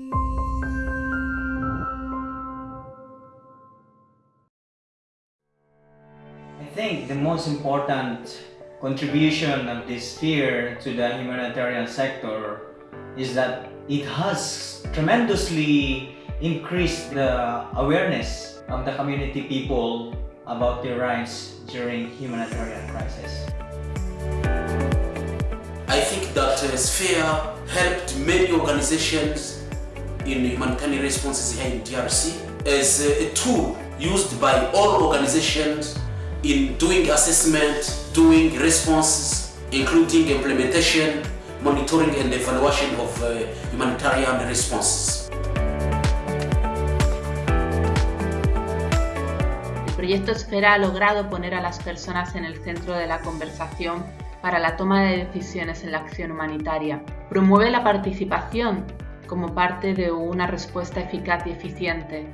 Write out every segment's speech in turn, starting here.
I think the most important contribution of this sphere to the humanitarian sector is that it has tremendously increased the awareness of the community people about their rights during humanitarian crisis. I think that uh, Sphere helped many organizations in humanitarian responses here in DRC as a tool used by all organizations in doing assessment, doing responses, including implementation, monitoring and evaluation of uh, humanitarian responses. El proyecto Esfera ha logrado poner a las personas en el centro de la conversación para la toma de decisiones en la acción humanitaria. Promueve la participación como parte de una respuesta eficaz y eficiente.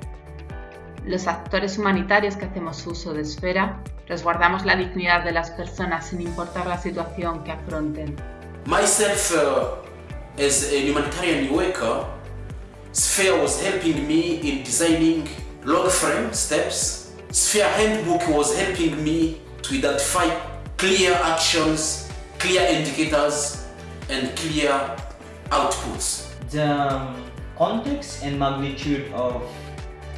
Los actores humanitarios que hacemos uso de Esfera resguardamos la dignidad de las personas sin importar la situación que afronten. Myself, uh, as a humanitarian worker, Sphere was helping me in designing log frame steps. Sphere Handbook was helping me to identify clear actions, clear indicators, and clear outputs. The um, context and magnitude of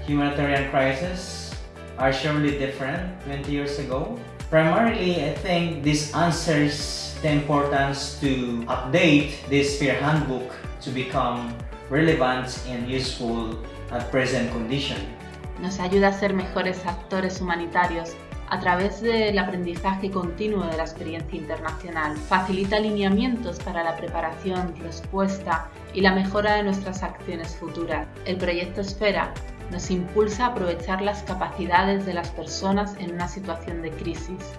humanitarian crisis are surely different 20 years ago. Primarily, I think this answers the importance to update this Sphere Handbook to become relevant and useful at present condition. Nos ayuda a ser mejores actores humanitarios a través del aprendizaje continuo de la experiencia internacional. Facilita alineamientos para la preparación, respuesta y la mejora de nuestras acciones futuras. El proyecto Esfera nos impulsa a aprovechar las capacidades de las personas en una situación de crisis.